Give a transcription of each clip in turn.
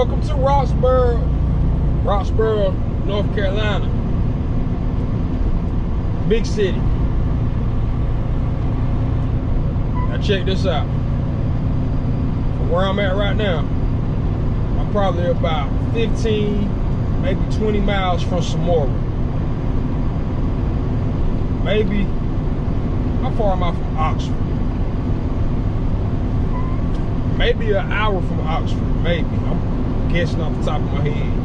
Welcome to Roxboro, Roxboro, North Carolina. Big city. Now check this out. From where I'm at right now, I'm probably about 15, maybe 20 miles from Semora. Maybe, how far am I from Oxford? Maybe an hour from Oxford, maybe. I'm guessing off the top of my head.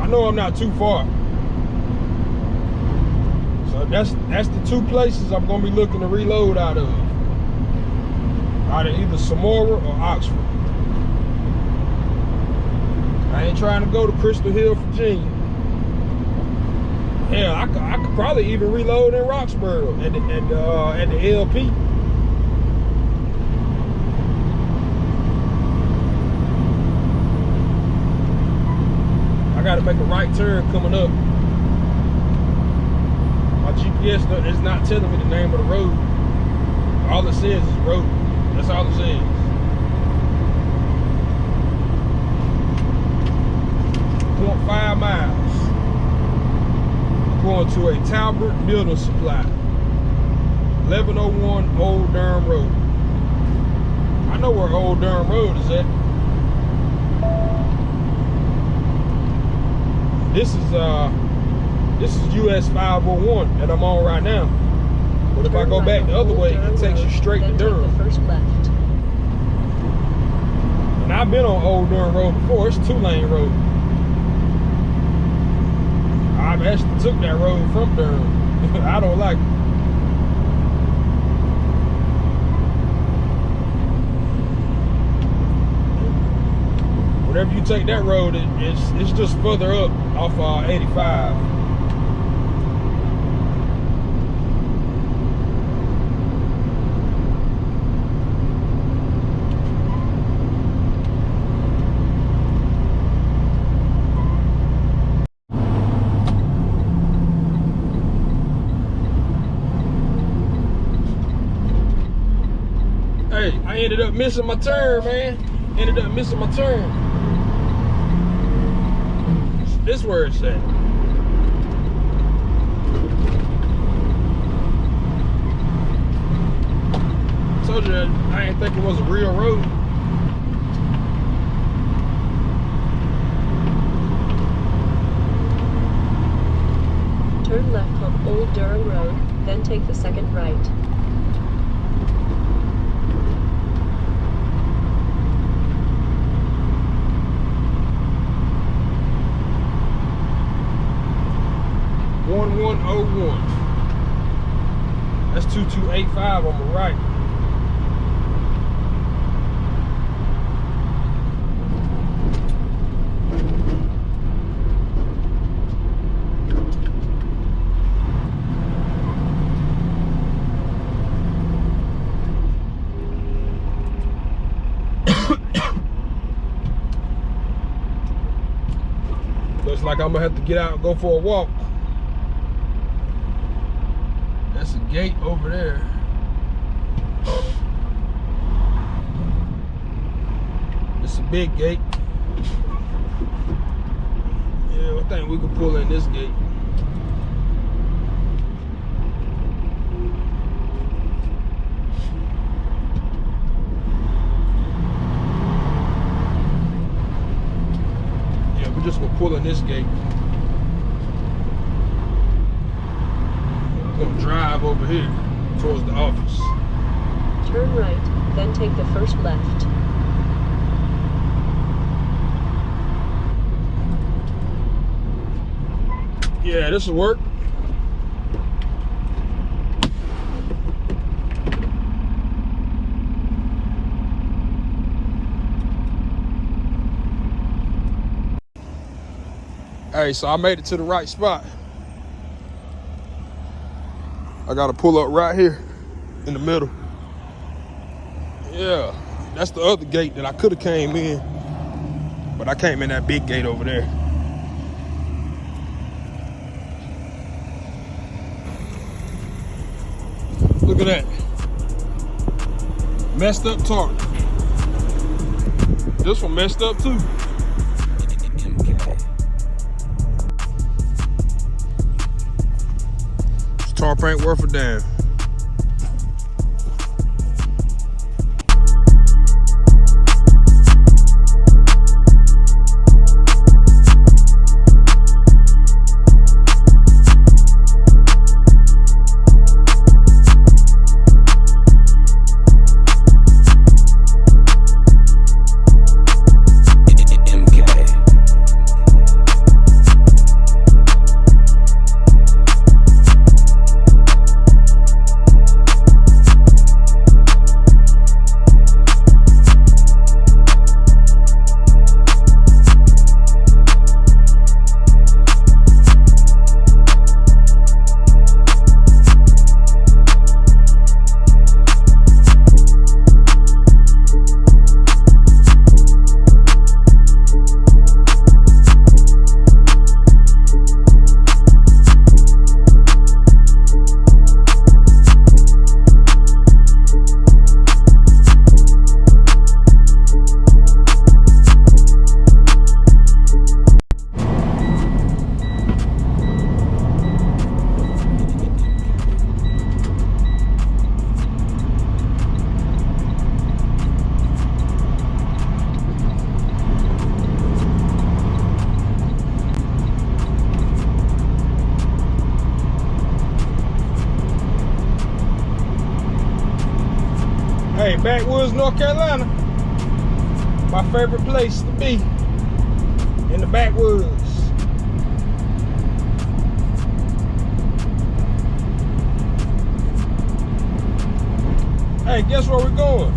I know I'm not too far. So that's that's the two places I'm gonna be looking to reload out of. Out of either Semora or Oxford. I ain't trying to go to Crystal Hill, Virginia. Hell, I could, I could probably even reload in Roxboro at the, at the, uh, at the LP. Got to make a right turn coming up. My GPS is not telling me the name of the road. All it says is road. That's all it says. Point five miles. Going to a Talbert Building Supply. 1101 Old Durham Road. I know where Old Durham Road is at. This is uh this is US 501 that I'm on right now. But if I go back the other way, it takes you straight to Durham. First left. And I've been on Old Durham Road before. It's two lane road. I've actually took that road from Durham. I don't like it. Whenever you take that road, it, it's it's just further up off uh, 85. Hey, I ended up missing my turn, man. Ended up missing my turn. This where it's at. Told you I didn't think it was a real road. Turn left on Old Durham Road, then take the second right. One one oh one. That's two two eight five on the right. Looks like I'm gonna have to get out and go for a walk. That's a gate over there. It's a big gate. Yeah, I think we can pull in this gate. Yeah, we're just gonna pull in this gate. Gonna drive over here towards the office. Turn right, then take the first left. Yeah, this will work. Hey, so I made it to the right spot. I gotta pull up right here in the middle. Yeah, that's the other gate that I could have came in, but I came in that big gate over there. Look at that. Messed up target. This one messed up too. This tarp ain't worth a damn. Place to be. In the backwoods. Hey, guess where we're going?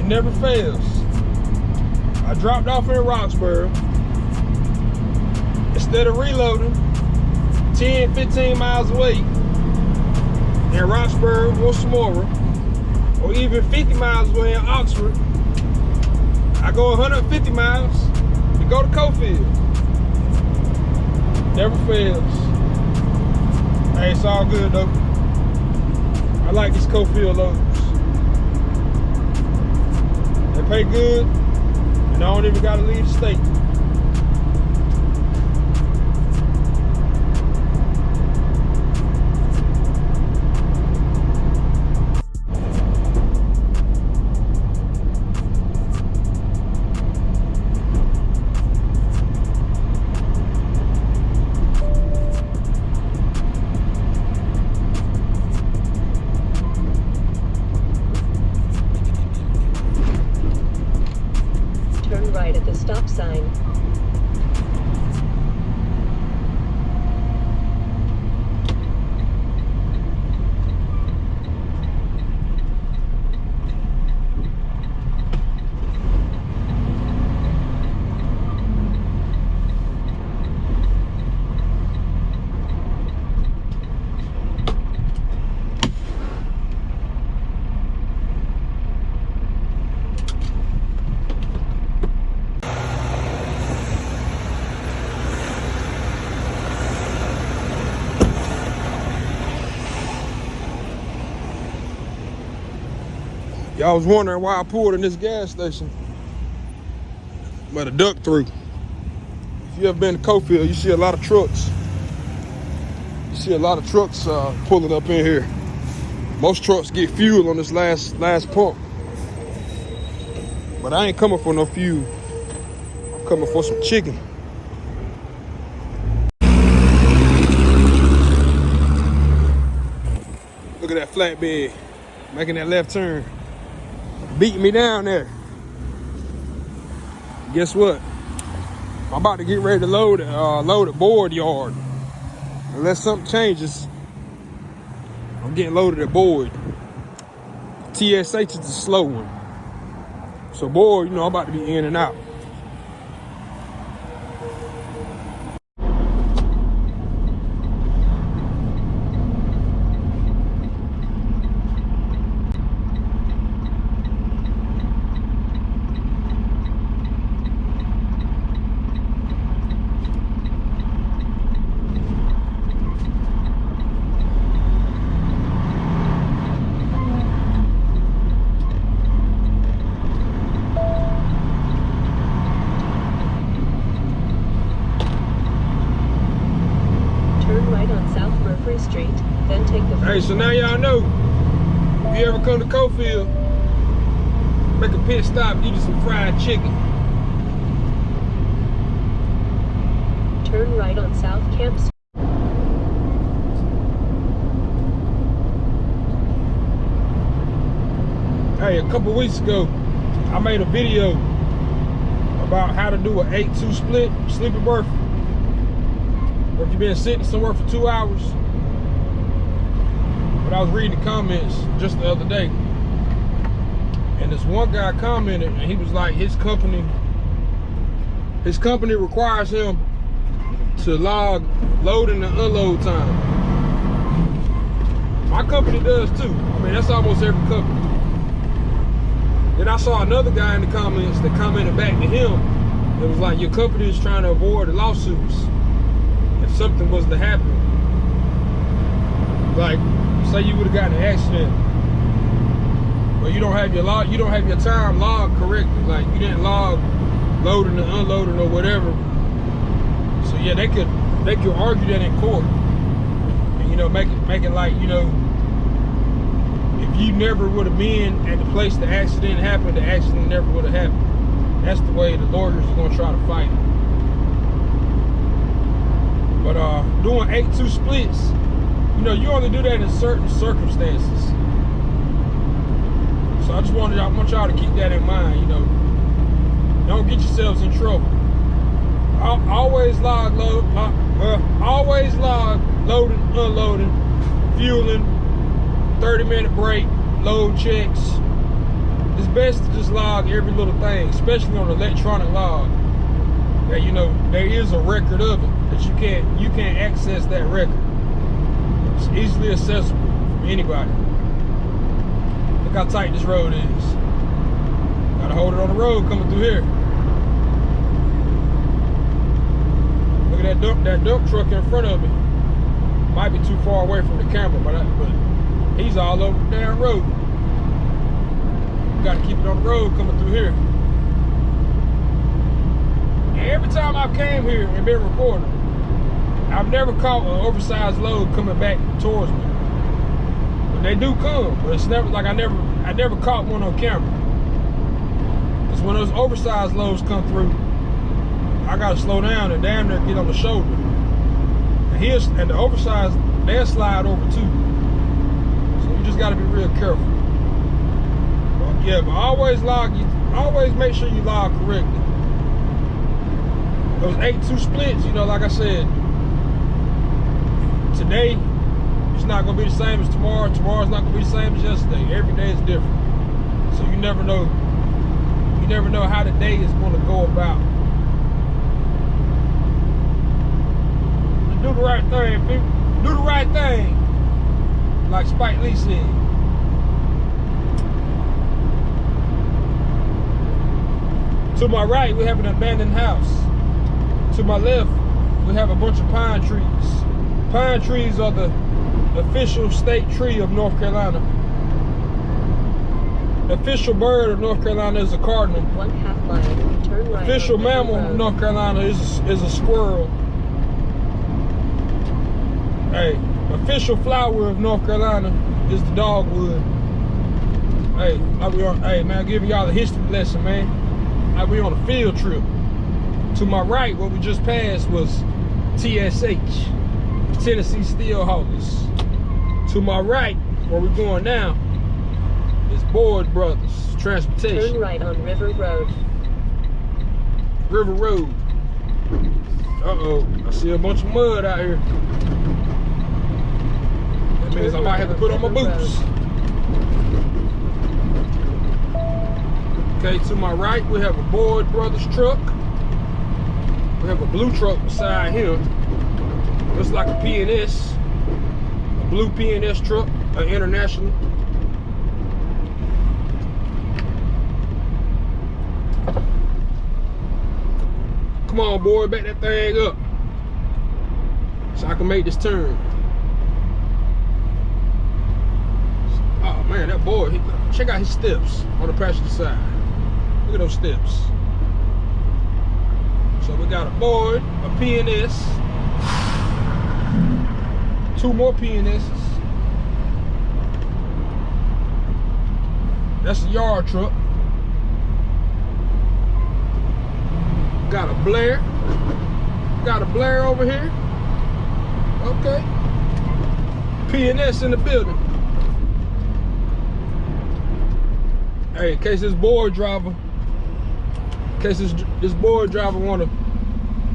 It never fails. I dropped off in Roxboro. Instead of reloading 10, 15 miles away, in Roxboro or Semora, or even 50 miles away in Oxford, I go 150 miles to go to Cofield. Never fails. Hey, it's all good though. I like these Cofield loads. They pay good, and I don't even gotta leave the state. Y'all was wondering why I pulled in this gas station. But a duck through. If you ever been to Cofield, you see a lot of trucks. You see a lot of trucks uh, pulling up in here. Most trucks get fuel on this last last pump. But I ain't coming for no fuel. I'm coming for some chicken. Look at that flatbed making that left turn beating me down there. Guess what? I'm about to get ready to load uh, load a board yard. Unless something changes, I'm getting loaded at board. TSH is the slow one. So board, you know, I'm about to be in and out. Hey, so now y'all know, if you ever come to Cofield, make a pit stop, get you some fried chicken. Turn right on South Camp Street. Hey, a couple weeks ago, I made a video about how to do an 8-2 split sleeping berth. Or if you've been sitting somewhere for two hours. But I was reading the comments just the other day. And this one guy commented and he was like his company his company requires him to log loading and unload time. My company does too. I mean that's almost every company. Then I saw another guy in the comments that commented back to him. It was like, your company is trying to avoid lawsuits if something was to happen. Like, say you would have gotten an accident, but you don't have your log, you don't have your time logged correctly. Like you didn't log loading and unloading or whatever. So yeah, they could they could argue that in court, and you know, make it make it like you know if you never would have been at the place the accident happened, the accident never would have happened. That's the way the lawyers are gonna try to fight it. But uh, doing 8-2 splits, you know, you only do that in certain circumstances. So I just wanted, I want y'all to keep that in mind, you know. Don't get yourselves in trouble. Always log load, uh, always log loading, unloading, fueling, 30 minute break, load checks. It's best to just log every little thing, especially on electronic log. That you know there is a record of it that you can't you can't access that record. It's easily accessible from anybody. Look how tight this road is. Gotta hold it on the road coming through here. Look at that dump that dump truck in front of me. Might be too far away from the camera, but I, but he's all over the damn road. Got to keep it on the road coming through here. Every time I've came here and been recording, I've never caught an oversized load coming back towards me. But they do come, but it's never like I never I never caught one on camera. Because when those oversized loads come through, I gotta slow down and damn near get on the shoulder. And here's and the oversized they'll slide over too. So you just gotta be real careful. But yeah, but always log you always make sure you log correctly. Those 8-2 splits, you know, like I said, today it's not gonna be the same as tomorrow. Tomorrow's not gonna be the same as yesterday. Every day is different. So you never know. You never know how the day is gonna go about. Do the right thing, people. Do the right thing. Like Spike Lee said. To my right, we have an abandoned house. To my left, we have a bunch of pine trees. Pine trees are the official state tree of North Carolina. The official bird of North Carolina is a cardinal. One half mile. Turn right. Official mammal of North Carolina is, is a squirrel. Hey, official flower of North Carolina is the dogwood. Hey, like we on, hey man, giving y'all a history lesson, man. Like we on a field trip. To my right, what we just passed was TSH, Tennessee Steelhaulers. To my right, where we're going now, is Boyd Brothers Transportation. Turn right on River Road. River Road. Uh-oh, I see a bunch of mud out here. That means I might have to put on my boots. Okay, to my right, we have a Boyd Brothers truck. We have a blue truck beside him. Looks like a PNS. A blue PNS truck, an international. Come on, boy, back that thing up. So I can make this turn. Oh man, that boy, he, check out his steps on the passenger side. Look at those steps. So we got a board, a PNS, two more pianists. That's a yard truck. Got a Blair. Got a Blair over here. Okay. PNS in the building. Hey, in case this board driver, in case this this board driver wanna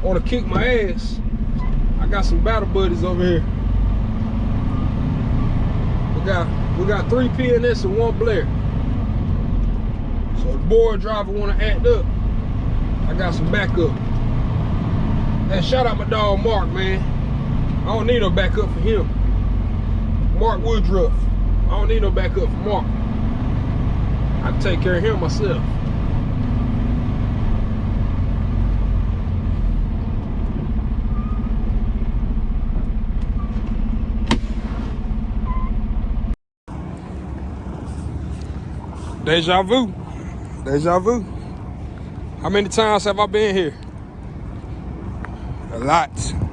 wanna kick my ass, I got some battle buddies over here. We got we got three PNS and one Blair. So the board driver wanna act up. I got some backup. And shout out my dog Mark, man. I don't need no backup for him. Mark Woodruff. I don't need no backup for Mark. I can take care of him myself. Deja vu. Deja vu. How many times have I been here? A lot.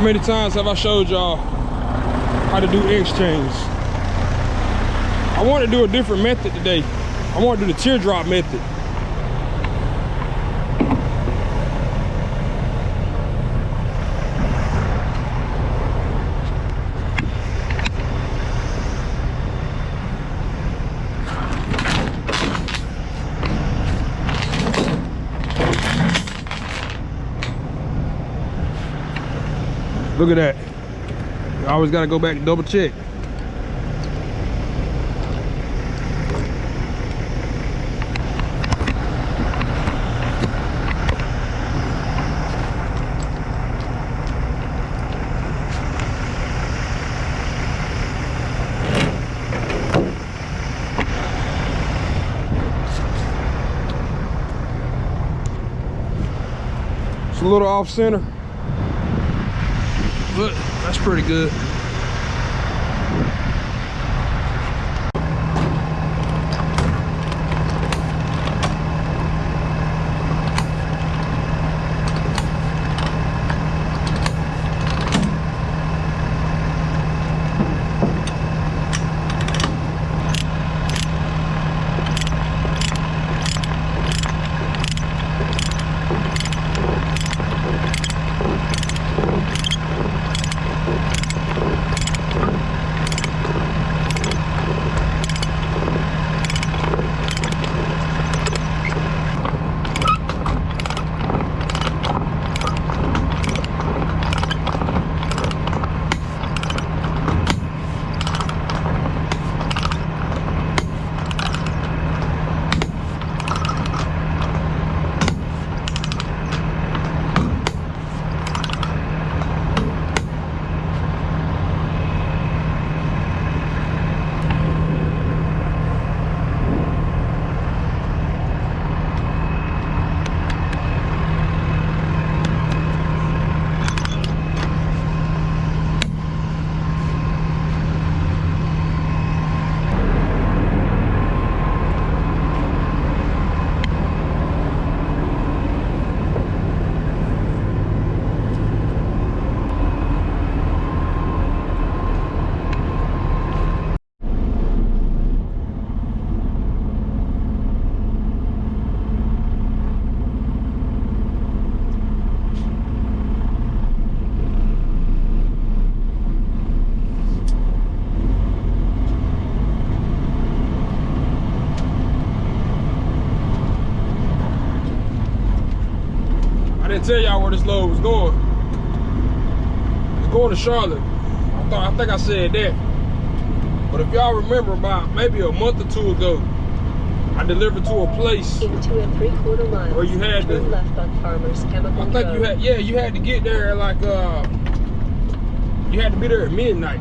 How many times have I showed y'all how to do exchange? I want to do a different method today. I want to do the teardrop method. Look at that. You always got to go back and double check. It's a little off center. But that's pretty good. Tell y'all where this load was going. It's going to Charlotte. I thought I think I said that. But if y'all remember about maybe a month or two ago, I delivered to a place. In two and three quarter miles. Where you had to- left on Farmers Chemical I think Road. you had yeah, you had to get there at like uh you had to be there at midnight.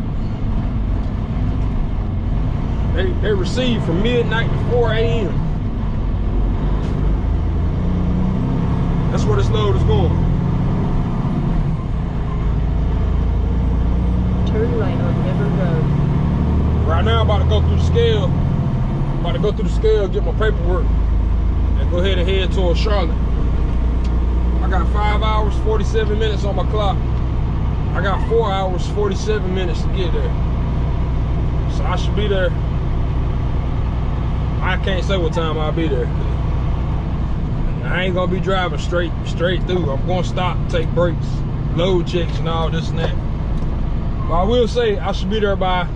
They they received from midnight to 4 a.m. where this load is going. Turn right on River Road. Right now, I'm about to go through the scale. about to go through the scale, get my paperwork, and go ahead and head towards Charlotte. I got five hours, 47 minutes on my clock. I got four hours, 47 minutes to get there. So I should be there. I can't say what time I'll be there. I ain't gonna be driving straight straight through. I'm gonna stop, take breaks, load checks and all this and that. But I will say I should be there by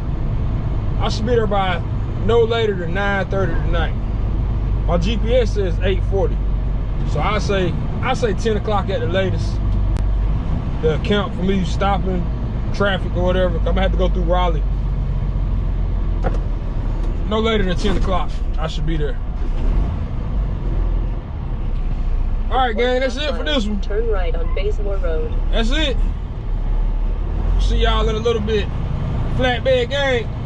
I should be there by no later than 9:30 tonight. My GPS says 8:40, so I say I say 10 o'clock at the latest. The account for me stopping traffic or whatever. I'm gonna have to go through Raleigh. No later than 10 o'clock. I should be there. All right, gang. That's it for this one. Turn right on Bazemore Road. That's it. See y'all in a little bit. Flatbed gang.